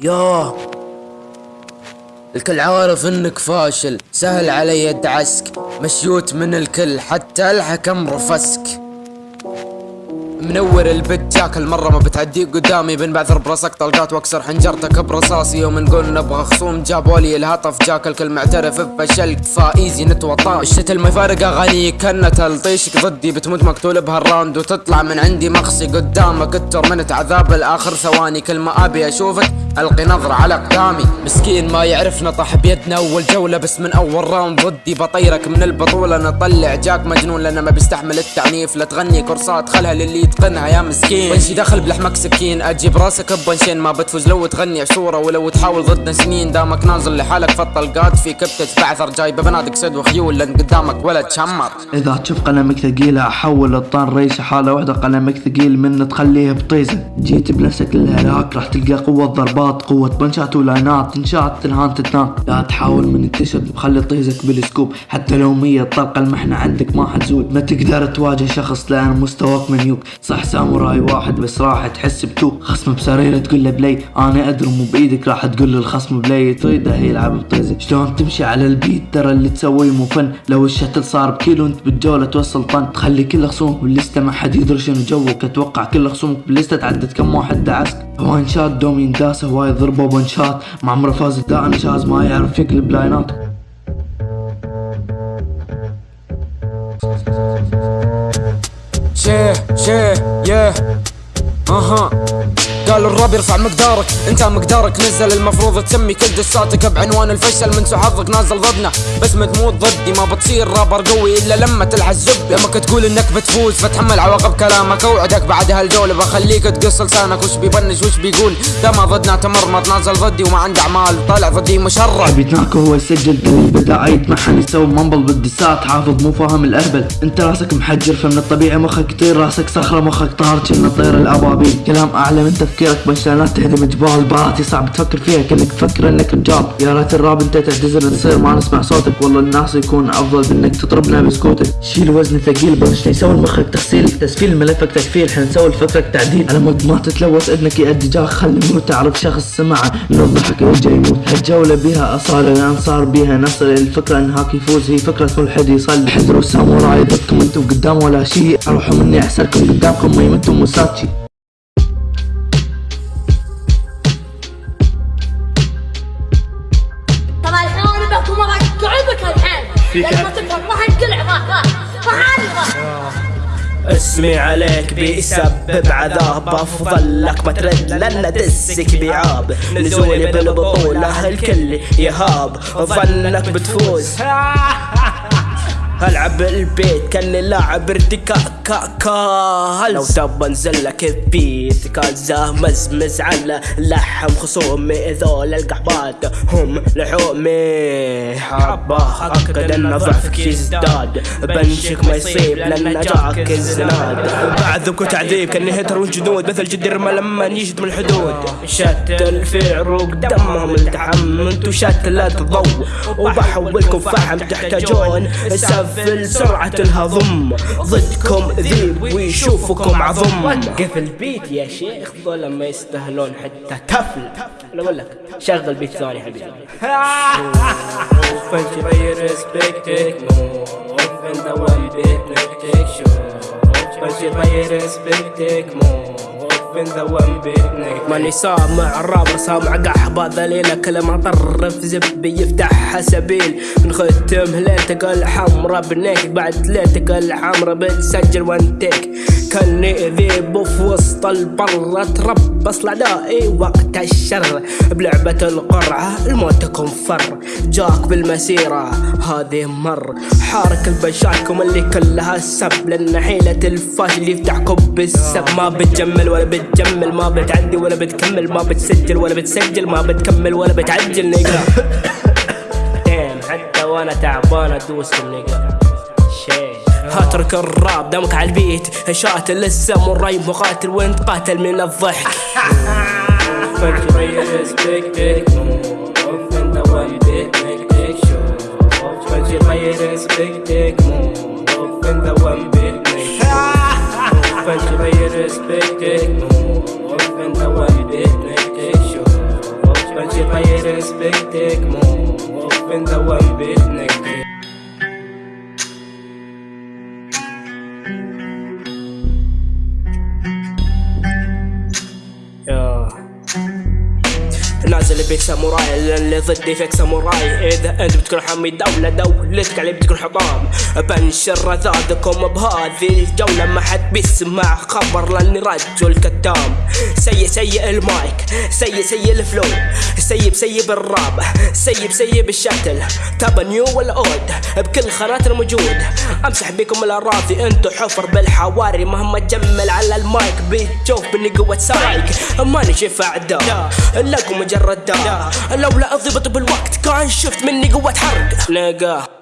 ياه الكل عارف إنك فاشل سهل علي ادعسك مشيوت من الكل حتى الحكم رفسك. منور البت جاك المرة ما بتعدي قدامي. بنبعثر براسك طلقات واكسر حنجرتك برصاصي. يوم نقول نبغى خصوم جابوا لي الهطف. جاك الكل معترف بفشلك فايزي نتوطى الشتل ما يفارق اغاني كنا تلطيشك ضدي. بتموت مقتول بهالراوند وتطلع من عندي مخصي قدامك الترمنت عذاب الآخر. ثواني كل ما أبي أشوفك ألقي نظرة على أقدامي. مسكين ما يعرف نطح بيدنا اول جولة بس من أول راوند ضدي بطيرك من البطولة. نطلع جاك مجنون لأنه ما بيستحمل التعنيف. لا تغني كورسات خلها للي يتقنها يا مسكين. بنشي داخل بلحمك سكين. أجيب راسك ببنشين. ما بتفوز لو تغني عشورة ولو تحاول ضدنا سنين. دامك نازل لحالك في الطلقات في كبتة بعثر. جايبه بنادق سد وخيول لأن قدامك ولا تشمر إذا تشوف قلمك ثقيلة أحول الطان ريش حالة واحدة قلمك ثقيل من تخليه بطيزة. جيت بنفسك للهلاك راح تلقى قوة ضربات قوة بنشات ولاينات تنشات تنهان تتنان لا تحاول من التشد بخلي طيزك بالسكوب. حتى لو مية طلقة المحنة عندك ما حتزود. ما تقدر تواجه شخص لأن مستواك منيوك. صح ساموراي واحد بس راح تحس بتو خصم بسريرة تقول له بلاي. أنا أدري مو بإيدك راح تقول للخصم بلاي. تريده يلعب بطيزك. شلون تمشي على البيت؟ ترى اللي تسويه مو فن. لو الشتل صار بكيلو انت بالجولة توصل طن. تخلي كل خصومك باللستة ما حد يدري شنو جوك. أتوقع كل خصومك باللستة تعدد كم واحد دعسك. وان شات دومين هواي ضربه بنشات مع عمره فاز دائم شاز ما يعرف يقلب لاينات شيه شيه يه أها قالوا الراب يرفع مقدارك. انت مقدارك نزل. المفروض تسمي كل دساتك بعنوان الفشل. من حظك نازل ضدنا. بس ما تموت ضدي ما بتصير رابر قوي إلا لما تلحق زبدة لما تقول إنك بتفوز فتحمل عواقب كلامك. أوعدك بعد هالجولة بخليك تقص لسانك. وش بيبنش؟ وش بيقول؟ ما ضدنا. تمرمط نازل ضدي وما عنده أعمال. طالع ضدي مشرد بيتناك هو يسجل دليل بدأ يتمحن يسوي منبل بالدسات. حافظ مو فاهم الأهبل. انت راسك محجر فمن الطبيعي مخك يطير. راسك صخرة مخك طار كنا طير الأبابيل. كلام أعلى من تفكيرك بنشانات تهدم جبال باراتي صعب تفكر فيها كأنك تفكر إنك رجال. يا ريت الراب انت تعتذر تصير ما نسمع صوتك. والله الناس يكون أفضل بإنك تطربنا بسكوتك. شيل وزن ثقيل بلش يسوي مخك تغسيل. تسفيل ملفك تكفيل حنسوي لفكرك تعديل. على مود ما تتلوث إذنك يأدي جاك خلي ميوت تعرف شخص سمعه. من الضحك يرجع يموت. هالجولة بيها أصالة لأن صار بيها نصر. الفكرة إنهاك يفوز هي فكرة ملحد يصلي. حذروا ساموراي ضدكم أنتم قدام ولا شيء. أروحوا مني أحسركم قدامكم ما يمتوا موساتشي. ما تفهم ما ما اسمي عليك بيسبب عذاب. أفضل لك ما ترد لأن دسك بيعاب نزولي بالبطولة الكل يهاب. ظنك بتفوز. العب البيت كاني لاعب ارتكاكا لو تب انزل لك بيت كازا مزمز على لحم خصومي ذول القحبات هم لحومي. حبة أكد أن ضعفك يزداد. بنشك ما يصيب لأن جاك الزناد. بعذبك وتعذيب كاني هتر والجنود مثل جدير ما لما يجد من الحدود. شتل في عروق دمهم التحم انتو شتل الضوء وبحولكم فحم تحتاجون. سفل سرعة الهضم. ضدكم ذيب ويشوفكم عظم. قف البيت يا شيخ ظل ما يستاهلون حتى تفل أنا أقول لك شغل بيت ثاني حبيبي. فانت ريسبكتك موف انت وان بيت نكتك شوف فانت ريسبكتك موف انت وان بيت نكتك ماني سامع الراب سامع قحبة ذليلة كلمة طرف زبي يفتحها سبيل من ختم ليلتك الحمرا بنيك بعد ليلتك الحمرا بتسجل وانتك كاني ذيب في وسط البر. اتربص الاعدائي وقت الشر. بلعبة القرعة الموت تكون فر جاك بالمسيرة هذه مر. حارك البشاتكم اللي كلها سب. لأن حيلة الفاشل يفتحكم بالسب. ما بتجمل ولا بتجمل. ما بتعدي ولا بتكمل. ما بتسجل ولا بتسجل. ما بتكمل ولا بتعجل. نقرا حتى وأنا تعبان أدوس النقا شيء. هاترك الراب دمك على البيت شاتل الساموراي مقاتل وانت قاتل من الضحك نازل بيك ساموراي اللي ضدي فيك ساموراي. إذا أنت بتكون حامي دولة دولتك علي بتكون حطام بنشر رذاذكم بهذه الجولة ما حد بيسمع خبر لأني رجل كتام سيء سيء المايك سيء سيء الفلو. سيب سيب الراب سيب سيب الشتل. تابا نيو ولا اود بكل خانات الموجود. أمسح بكم الأراضي أنتو حفر بالحواري. مهما تجمل على المايك بتشوف بني قوة سايك. ماني شايف اعداء لكم مجرد داء لولا الضبط بالوقت كان شفت مني قوة حرق. نقا.